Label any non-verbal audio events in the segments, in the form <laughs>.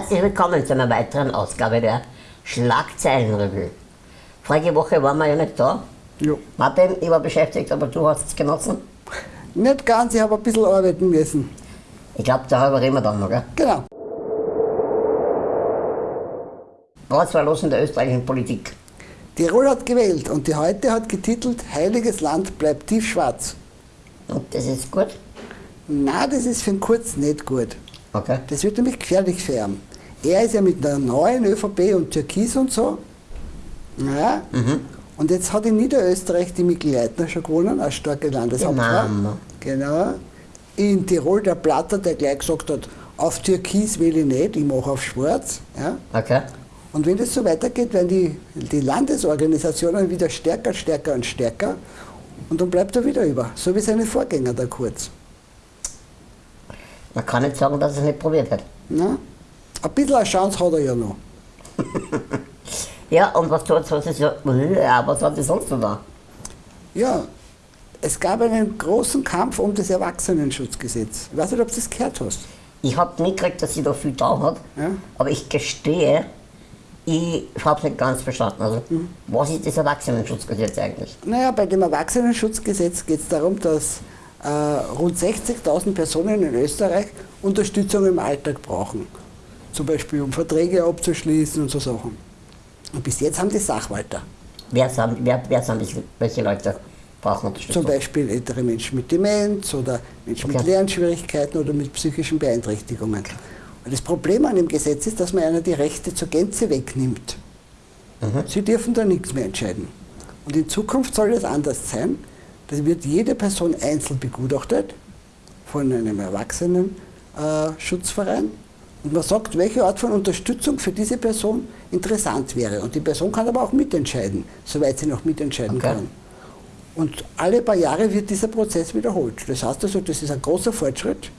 Herzlich willkommen zu einer weiteren Ausgabe der Schlagzeilenrevue. Vorige Woche waren wir ja nicht da. Ja. Martin, ich war beschäftigt, aber du hast es genossen. Nicht ganz, ich habe ein bisschen arbeiten müssen. Ich glaube, darüber reden wir dann noch. Gell? Genau. Was war los in der österreichischen Politik? Tirol hat gewählt und die heute hat getitelt Heiliges Land bleibt tiefschwarz. Und das ist gut? Na, das ist für einen Kurz nicht gut. Okay. Das wird nämlich gefährlich für ihn. Er ist ja mit der neuen ÖVP und Türkis und so. Ja. Und jetzt hat in Niederösterreich die Mikl Leitner schon gewonnen, als starke Landeshauptfrau. Genau. Genau. In Tirol der Platter, der gleich gesagt hat, auf Türkis will ich nicht, ich mache auf Schwarz. Ja. Okay. Und wenn das so weitergeht, werden die, die Landesorganisationen wieder stärker, stärker und stärker. Und dann bleibt er wieder über, so wie seine Vorgänger, der Kurz. Man kann nicht sagen, dass er es nicht probiert hat. Na? Ein bisschen eine Chance hat er ja noch. <laughs> Ja, und was tut was ist ja, was hat sie sonst noch da? Ja, es gab einen großen Kampf um das Erwachsenenschutzgesetz. Ich weiß nicht, ob du das gehört hast. Ich habe mitgekriegt, dass sie da viel da hat, Ja. aber ich gestehe, ich habe es nicht ganz verstanden. Also, was ist das Erwachsenenschutzgesetz eigentlich? Naja, bei dem Erwachsenenschutzgesetz geht es darum, dass äh, rund 60.000 Personen in Österreich Unterstützung im Alltag brauchen. Zum Beispiel um Verträge abzuschließen und so Sachen. Und bis jetzt haben die Sachwalter. Wer sind, wer, wer sind das, welche Leute brauchen Unterstützung? Zum Beispiel ältere Menschen mit Demenz oder Menschen mit Okay. Lernschwierigkeiten oder mit psychischen Beeinträchtigungen. Und das Problem an dem Gesetz ist, dass man einer die Rechte zur Gänze wegnimmt. Sie dürfen da nichts mehr entscheiden. Und in Zukunft soll es anders sein. Da wird jede Person einzeln begutachtet von einem Erwachsenenschutzverein. Äh, Schutzverein. und man sagt, welche Art von Unterstützung für diese Person interessant wäre. Und die Person kann aber auch mitentscheiden, soweit sie noch mitentscheiden Okay. kann. Und alle paar Jahre wird dieser Prozess wiederholt. Das heißt also, das ist ein großer Fortschritt.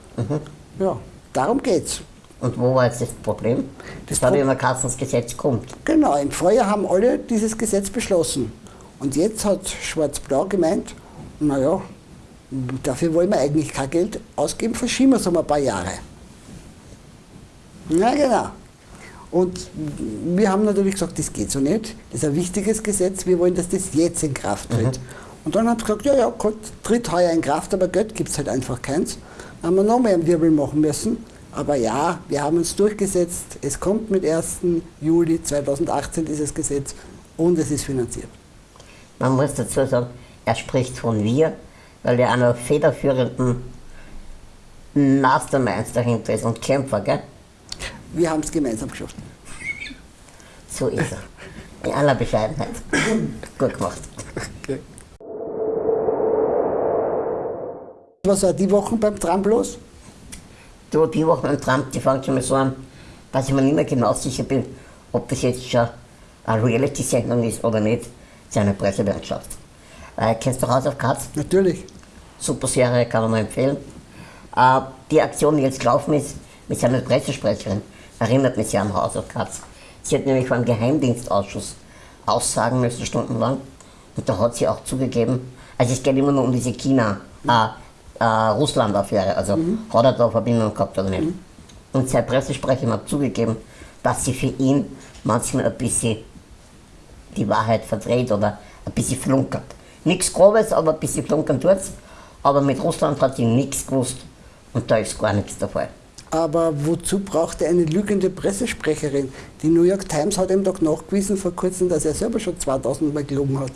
Ja, darum geht's. Und wo war jetzt das Problem? Das, Das war, wie man Kassens Gesetz kommt. Genau, im Vorjahr haben alle dieses Gesetz beschlossen. Und jetzt hat Schwarz-Blau gemeint, naja, dafür wollen wir eigentlich kein Geld ausgeben, verschieben wir es um ein paar Jahre. Ja, genau. Und wir haben natürlich gesagt, das geht so nicht. Das ist ein wichtiges Gesetz, wir wollen, dass das jetzt in Kraft tritt. Und dann haben sie gesagt, ja, ja, Gott tritt heuer in Kraft, aber Geld gibt es halt einfach keins. Dann haben wir noch mehr einen Wirbel machen müssen. Aber ja, wir haben uns durchgesetzt. Es kommt mit 1. Juli 2018 dieses Gesetz und es ist finanziert. Man muss dazu sagen, er spricht von wir, weil er einer federführenden Masterminds dahinter ist und Kämpfer, gell? Wir haben es gemeinsam geschafft. So ist er. In aller Bescheidenheit. Gut gemacht. Was war die Wochen beim Trump los? Du, die Woche beim Trump, die fängt schon mal so an, dass ich mir nicht mehr genau sicher bin, ob das jetzt schon eine Reality-Sendung ist oder nicht, seine Pressewerkschaft. Äh, kennst du House of Cards? Natürlich. Super Serie, kann man nur empfehlen. Äh, die Aktion, die jetzt gelaufen ist, mit seiner Pressesprecherin, erinnert mich sehr an House of Cards. Sie hat nämlich vor einem Geheimdienstausschuss aussagen müssen, stundenlang. Und da hat sie auch zugegeben, also es geht immer nur um diese China, äh, äh, Russland-Affäre, also hat er da Verbindung gehabt oder nicht. Und seine Pressesprecherin hat zugegeben, dass sie für ihn manchmal ein bisschen die Wahrheit verdreht oder ein bisschen flunkert. Nichts Grobes, aber ein bisschen flunkern tut's. Aber mit Russland hat sie nichts gewusst und da ist gar nichts der Fall. Aber wozu braucht er eine lügende Pressesprecherin? Die New York Times hat ihm doch nachgewiesen vor kurzem, dass er selber schon 2000 Mal gelogen hat.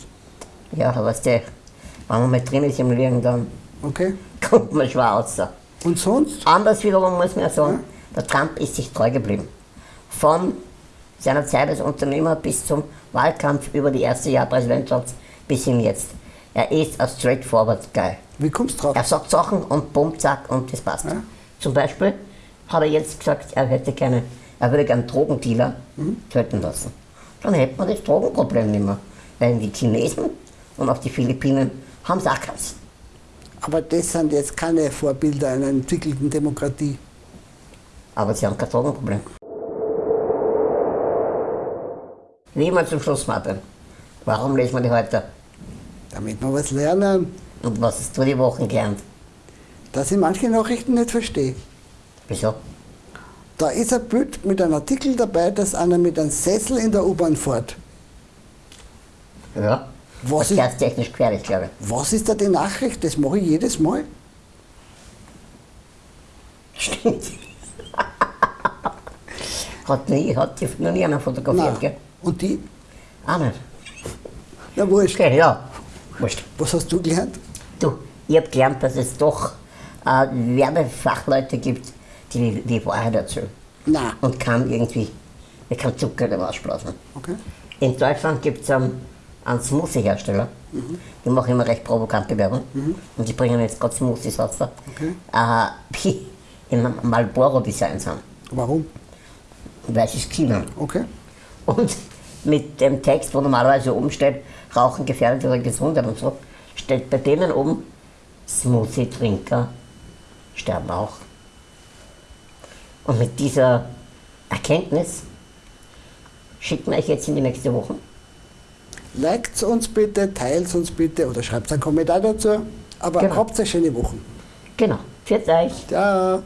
Ja, aber weißt du, wenn man mal drin ist im Lügen, dann Okay? <laughs> kommt man schwer raus. Und sonst? Anders wiederum muss man ja sagen, der Trump ist sich treu geblieben. Von seiner Zeit als Unternehmer bis zum Wahlkampf über die erste Jahr Präsidentschaft bis hin jetzt. Er ist ein straightforward Guy. Wie kommst du drauf? Er sagt Sachen und bumm, zack und das passt. Ja. Zum Beispiel hat er jetzt gesagt, er hätte gerne, er würde gerne Drogendealer töten lassen. Dann hätte man das Drogenproblem nicht mehr. Weil die Chinesen und auch die Philippinen haben es auch keins. Aber das sind jetzt keine Vorbilder einer entwickelten Demokratie. Aber sie haben kein Drogenproblem. Wie immer zum Schluss, Martin. Warum lesen wir die heute? Damit wir was lernen, Und was hast du die Wochen gelernt? dass ich manche Nachrichten nicht verstehe. Wieso? Da ist ein Bild mit einem Artikel dabei, dass einer mit einem Sessel in der U-Bahn fährt. Ja. Was ist- Verkehrstechnisch gefährlich, glaube Was ist da die Nachricht? Das mache ich jedes Mal. ich. Stimmt. hat, nie, hat die noch nie einer fotografiert, Nein. gell? Und die? Auch nicht. Na wurscht. Okay, ja. Wurscht. Was hast du gelernt? Du, ich habe gelernt, dass es doch äh, Werbefachleute gibt, die die Wahrheit erzählen. Nein. Und kann irgendwie, ich kann Zucker da rausblasen. Okay. In Deutschland gibt es einen, einen Smoothie-Hersteller, die machen immer recht provokante Werbung. Und die bringen jetzt gerade Smoothies raus, Okay. äh, <laughs> die im Marlboro-Design sind, Warum? weil sie es China. Okay. Und mit dem Text, wo normalerweise oben steht, Rauchen gefährdet ihre Gesundheit und so, steht bei denen oben, Smoothie-Trinker sterben auch. Und mit dieser Erkenntnis schicken wir euch jetzt in die nächste Woche. Liked uns bitte, teilt uns bitte oder schreibt einen Kommentar dazu. Aber Genau. habt eine schöne Woche. Genau. Für euch. Ciao.